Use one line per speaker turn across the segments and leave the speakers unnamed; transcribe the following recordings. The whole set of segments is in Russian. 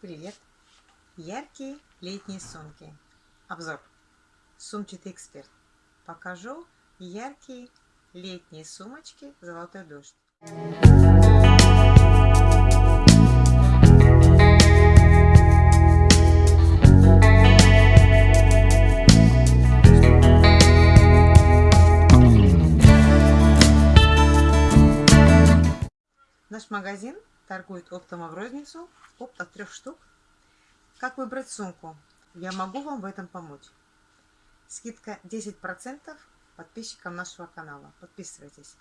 Привет! Яркие летние сумки. Обзор. Сумчатый эксперт. Покажу яркие летние сумочки «Золотой дождь». Наш магазин торгует оптом в розницу, опт от трех штук. Как выбрать сумку? Я могу вам в этом помочь. Скидка 10% подписчикам нашего канала. Подписывайтесь.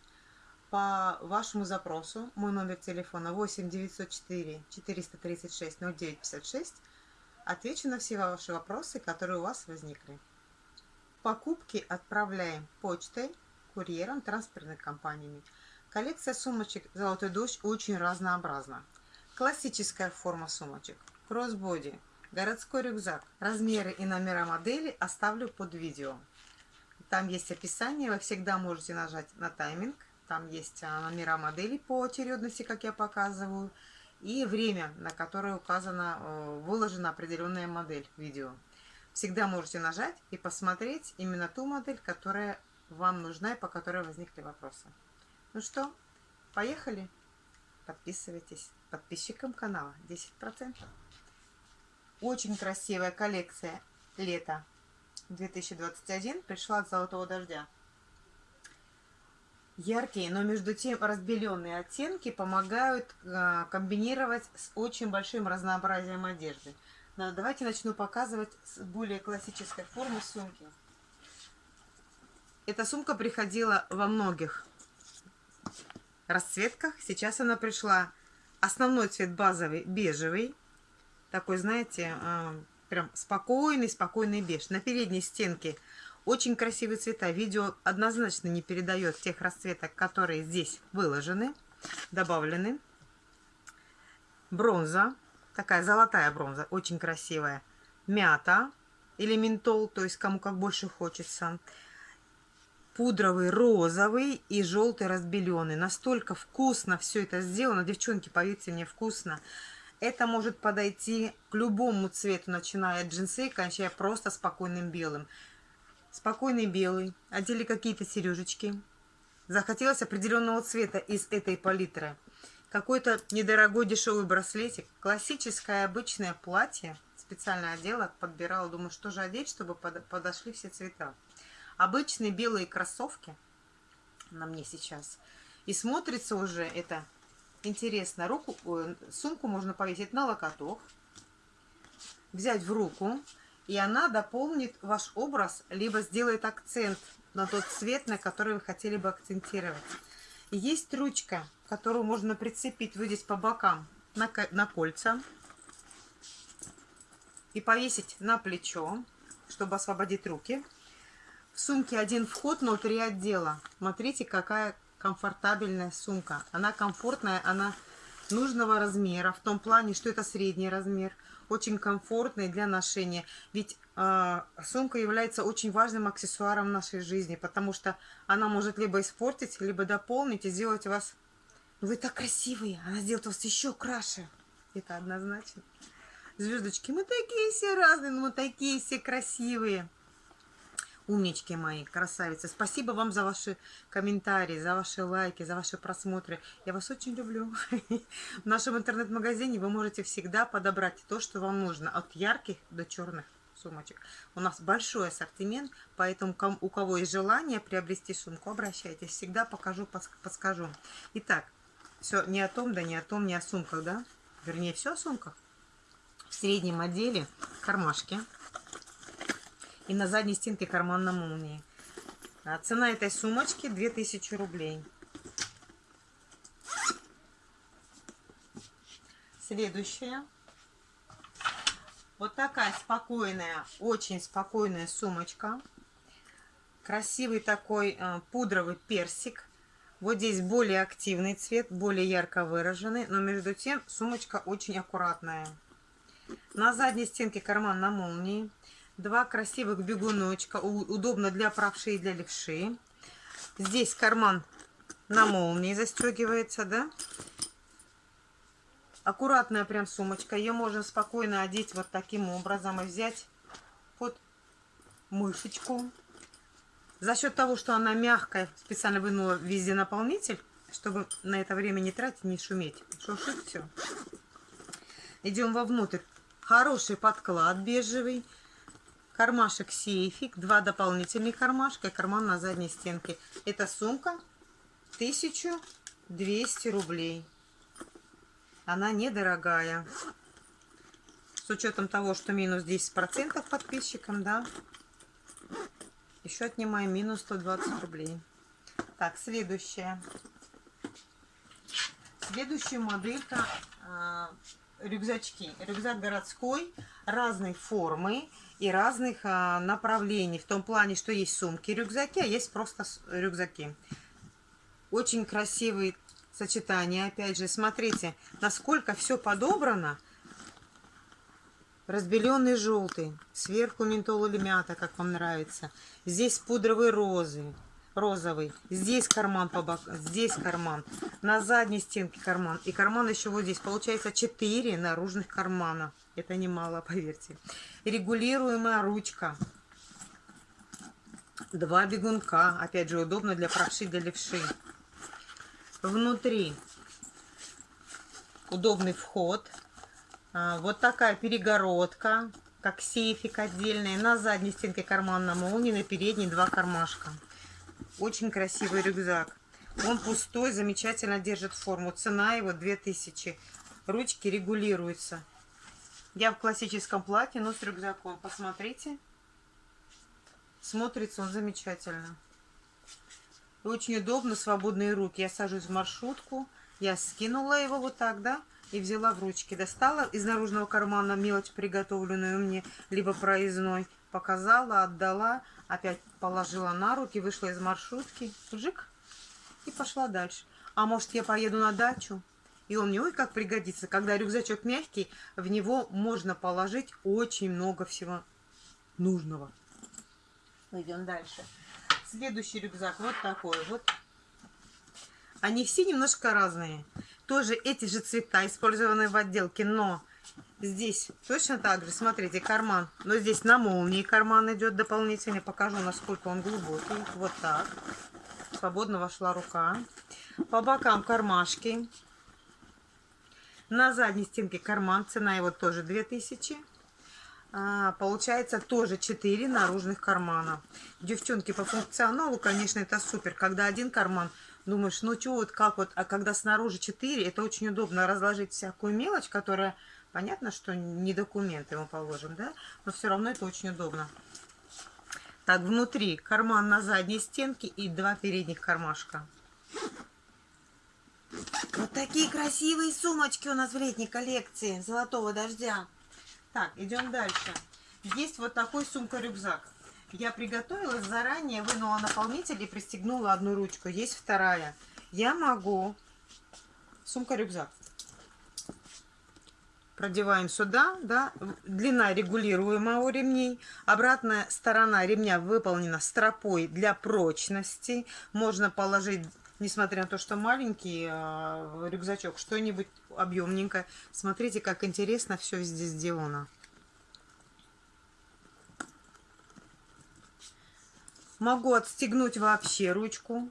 По вашему запросу, мой номер телефона 8 904 436 0956, отвечу на все ваши вопросы, которые у вас возникли. Покупки отправляем почтой, курьером, транспортными компаниями. Коллекция сумочек «Золотой дождь» очень разнообразна. Классическая форма сумочек, кроссбоди, городской рюкзак. Размеры и номера модели оставлю под видео. Там есть описание, вы всегда можете нажать на тайминг. Там есть а, номера моделей по очередности, как я показываю, и время, на которое указана, э, выложена определенная модель видео. Всегда можете нажать и посмотреть именно ту модель, которая вам нужна и по которой возникли вопросы. Ну что, поехали? Подписывайтесь. Подписчикам канала 10%. Очень красивая коллекция лета 2021 пришла от Золотого Дождя. Яркие, но между тем разбеленные оттенки помогают э, комбинировать с очень большим разнообразием одежды. Но давайте начну показывать с более классической формы сумки. Эта сумка приходила во многих расцветках. Сейчас она пришла. Основной цвет базовый, бежевый. Такой, знаете, а, прям спокойный, спокойный беж. На передней стенке очень красивые цвета. Видео однозначно не передает тех расцветок, которые здесь выложены, добавлены. Бронза. Такая золотая бронза, очень красивая. Мята или ментол, то есть кому как больше хочется пудровый розовый и желтый разбеленный. Настолько вкусно все это сделано. Девчонки, поверьте мне, вкусно. Это может подойти к любому цвету, начиная от джинсы кончая просто спокойным белым. Спокойный белый. Одели какие-то сережечки. Захотелось определенного цвета из этой палитры. Какой-то недорогой дешевый браслетик. Классическое обычное платье. Специально одела, подбирала. Думаю, что же одеть, чтобы подошли все цвета обычные белые кроссовки на мне сейчас. И смотрится уже это интересно. Руку, сумку можно повесить на локоток, взять в руку, и она дополнит ваш образ, либо сделает акцент на тот цвет, на который вы хотели бы акцентировать. Есть ручка, которую можно прицепить вот здесь по бокам на, на кольца и повесить на плечо, чтобы освободить руки. В сумке один вход, но три отдела. Смотрите, какая комфортабельная сумка. Она комфортная, она нужного размера, в том плане, что это средний размер, очень комфортный для ношения. Ведь э, сумка является очень важным аксессуаром в нашей жизни, потому что она может либо испортить, либо дополнить и сделать вас... Вы так красивые, она сделает вас еще краше. Это однозначно. Звездочки, мы такие все разные, но мы такие все красивые. Умнички мои, красавицы. Спасибо вам за ваши комментарии, за ваши лайки, за ваши просмотры. Я вас очень люблю. В нашем интернет-магазине вы можете всегда подобрать то, что вам нужно. От ярких до черных сумочек. У нас большой ассортимент, поэтому у кого есть желание приобрести сумку, обращайтесь. Всегда покажу, подскажу. Итак, все не о том, да не о том, не о сумках, да? Вернее, все о сумках. В среднем отделе кармашки и на задней стенке карман на молнии. А цена этой сумочки 2000 рублей. Следующая. Вот такая спокойная, очень спокойная сумочка. Красивый такой э, пудровый персик. Вот здесь более активный цвет, более ярко выраженный, но между тем сумочка очень аккуратная. На задней стенке карман на молнии. Два красивых бегуночка. Удобно для правши и для левши. Здесь карман на молнии застегивается, да? Аккуратная прям сумочка. Ее можно спокойно одеть вот таким образом и взять под мышечку. За счет того, что она мягкая, специально вынула везде наполнитель, чтобы на это время не тратить, не шуметь. Шуршит все. Идем вовнутрь. Хороший подклад бежевый. Кармашек сейфик. Два дополнительных кармашка и карман на задней стенке. Эта сумка 1200 рублей. Она недорогая. С учетом того, что минус 10% подписчикам, да. Еще отнимаем минус 120 рублей. Так, следующая. Следующая моделька э, рюкзачки. Рюкзак городской разной формы и разных э, направлений. В том плане, что есть сумки рюкзаки, а есть просто рюкзаки. Очень красивые сочетания. Опять же, смотрите, насколько все подобрано. Разбеленный желтый. Сверху ментол или мята, как вам нравится. Здесь пудровый розы розовый. Здесь карман по бокам, здесь карман. На задней стенке карман. И карман еще вот здесь. Получается 4 наружных кармана. Это немало, поверьте. Регулируемая ручка. Два бегунка. Опять же, удобно для правши, для левши. Внутри удобный вход. А, вот такая перегородка, как сейфик отдельный. На задней стенке карман на молнии, на передней два кармашка. Очень красивый рюкзак. Он пустой, замечательно держит форму. Цена его 2000. Ручки регулируются. Я в классическом платье, но с рюкзаком. Посмотрите. Смотрится он замечательно. Очень удобно, свободные руки. Я сажусь в маршрутку. Я скинула его вот так, да? И взяла в ручки. Достала из наружного кармана мелочь, приготовленную мне, либо проездной. Показала, отдала опять положила на руки, вышла из маршрутки, жик, и пошла дальше. А может, я поеду на дачу? И он мне, ой, как пригодится. Когда рюкзачок мягкий, в него можно положить очень много всего нужного. Идем дальше. Следующий рюкзак вот такой вот. Они все немножко разные. Тоже эти же цвета, использованные в отделке, но Здесь точно так же, смотрите, карман. Но здесь на молнии карман идет дополнительный. Покажу, насколько он глубокий. Вот так. Свободно вошла рука. По бокам кармашки. На задней стенке карман. Цена его тоже 2000. А, получается тоже 4 наружных кармана. Девчонки, по функционалу, конечно, это супер. Когда один карман, думаешь, ну что, вот как вот, а когда снаружи 4, это очень удобно разложить всякую мелочь, которая Понятно, что не документы мы положим, да? Но все равно это очень удобно. Так, внутри карман на задней стенке и два передних кармашка. Вот такие красивые сумочки у нас в летней коллекции золотого дождя. Так, идем дальше. Есть вот такой сумка-рюкзак. Я приготовила заранее, вынула наполнитель и пристегнула одну ручку. Есть вторая. Я могу... Сумка-рюкзак продеваем сюда, да, длина регулируемая у ремней, обратная сторона ремня выполнена стропой для прочности, можно положить, несмотря на то, что маленький э, рюкзачок, что-нибудь объемненькое, смотрите, как интересно все здесь сделано. Могу отстегнуть вообще ручку.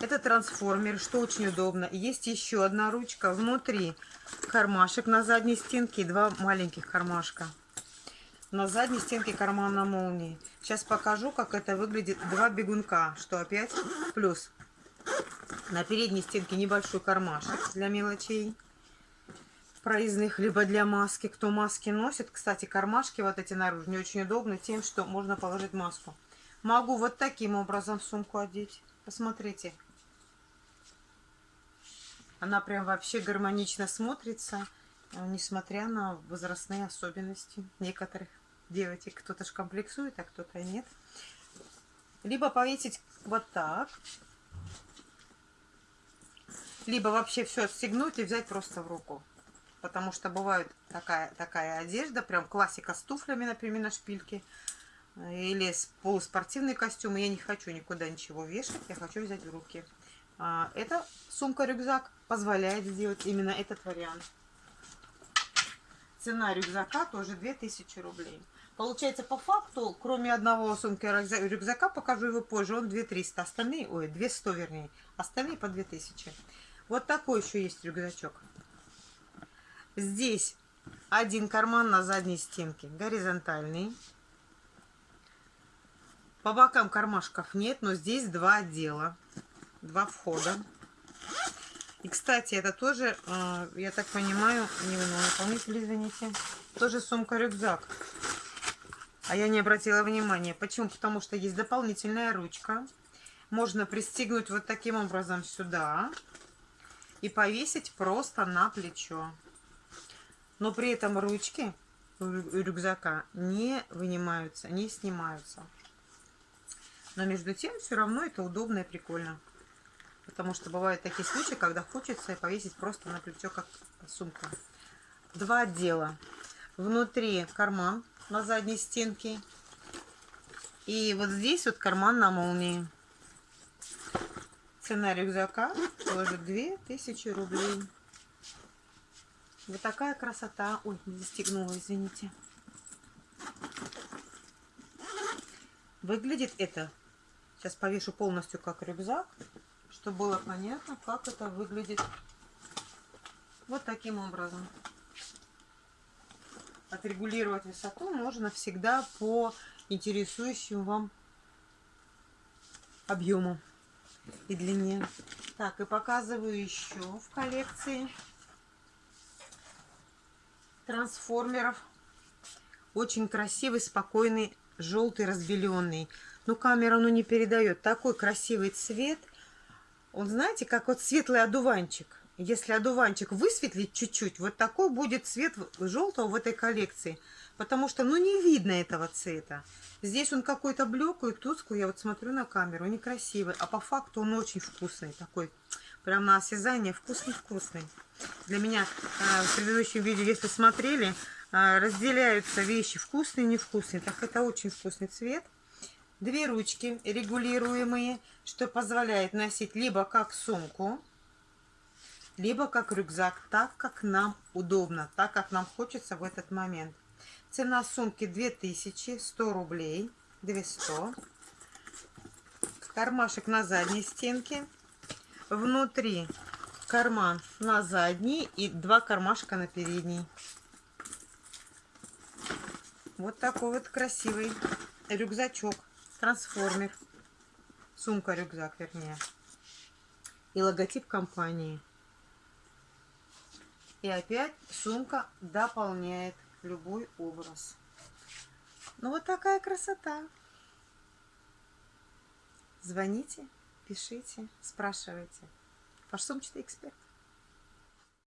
Это трансформер, что очень удобно. Есть еще одна ручка внутри кармашек на задней стенке и два маленьких кармашка. На задней стенке карман на молнии. Сейчас покажу, как это выглядит. Два бегунка, что опять плюс. На передней стенке небольшой кармашек для мелочей проездных, либо для маски. Кто маски носит, кстати, кармашки вот эти наружные очень удобны тем, что можно положить маску. Могу вот таким образом сумку одеть. Посмотрите. Она прям вообще гармонично смотрится, несмотря на возрастные особенности некоторых девочек. Кто-то ж комплексует, а кто-то нет. Либо повесить вот так. Либо вообще все отстегнуть и взять просто в руку. Потому что бывает такая, такая одежда, прям классика с туфлями, например, на шпильке. Или полуспортивный костюм. Я не хочу никуда ничего вешать, я хочу взять в руки. А, эта сумка-рюкзак позволяет сделать именно этот вариант. Цена рюкзака тоже 2000 рублей. Получается, по факту, кроме одного сумки рюкзака, покажу его позже, он 2300, остальные, ой, 200 вернее, остальные по 2000. Вот такой еще есть рюкзачок. Здесь один карман на задней стенке, горизонтальный. По бокам кармашков нет, но здесь два отдела, два входа. И, кстати, это тоже, э, я так понимаю, не наполнитель, извините, тоже сумка-рюкзак. А я не обратила внимания. Почему? Потому что есть дополнительная ручка. Можно пристегнуть вот таким образом сюда и повесить просто на плечо. Но при этом ручки рюкзака не вынимаются, не снимаются. Но между тем все равно это удобно и прикольно. Потому что бывают такие случаи, когда хочется повесить просто на плечо, как сумка. Два отдела. Внутри карман на задней стенке. И вот здесь вот карман на молнии. Цена рюкзака тоже 2000 рублей. Вот такая красота. Ой, не застегнула, извините. Выглядит это. Сейчас повешу полностью как рюкзак, чтобы было понятно, как это выглядит. Вот таким образом отрегулировать высоту можно всегда по интересующему вам объему и длине. Так, и показываю еще в коллекции трансформеров. Очень красивый, спокойный, желтый, разбеленный. Ну, камера ну, не передает. Такой красивый цвет. Он, знаете, как вот светлый одуванчик. Если одуванчик высветлить чуть-чуть, вот такой будет цвет желтого в этой коллекции. Потому что, ну, не видно этого цвета. Здесь он какой-то блеклый, тусклый. Я вот смотрю на камеру, некрасивый. А по факту он очень вкусный. Такой, прям на осязание, вкусный-вкусный. Для меня э, в предыдущем видео, если смотрели, э, разделяются вещи вкусные и невкусные. Так это очень вкусный цвет. Две ручки регулируемые, что позволяет носить либо как сумку, либо как рюкзак, так как нам удобно, так как нам хочется в этот момент. Цена сумки 2100 рублей, 200. Кармашек на задней стенке. Внутри карман на задней и два кармашка на передней. Вот такой вот красивый рюкзачок, трансформер. Сумка-рюкзак, вернее. И логотип компании. И опять сумка дополняет любой образ. Ну вот такая красота. Звоните, пишите, спрашивайте. Ваш сумчатый эксперт.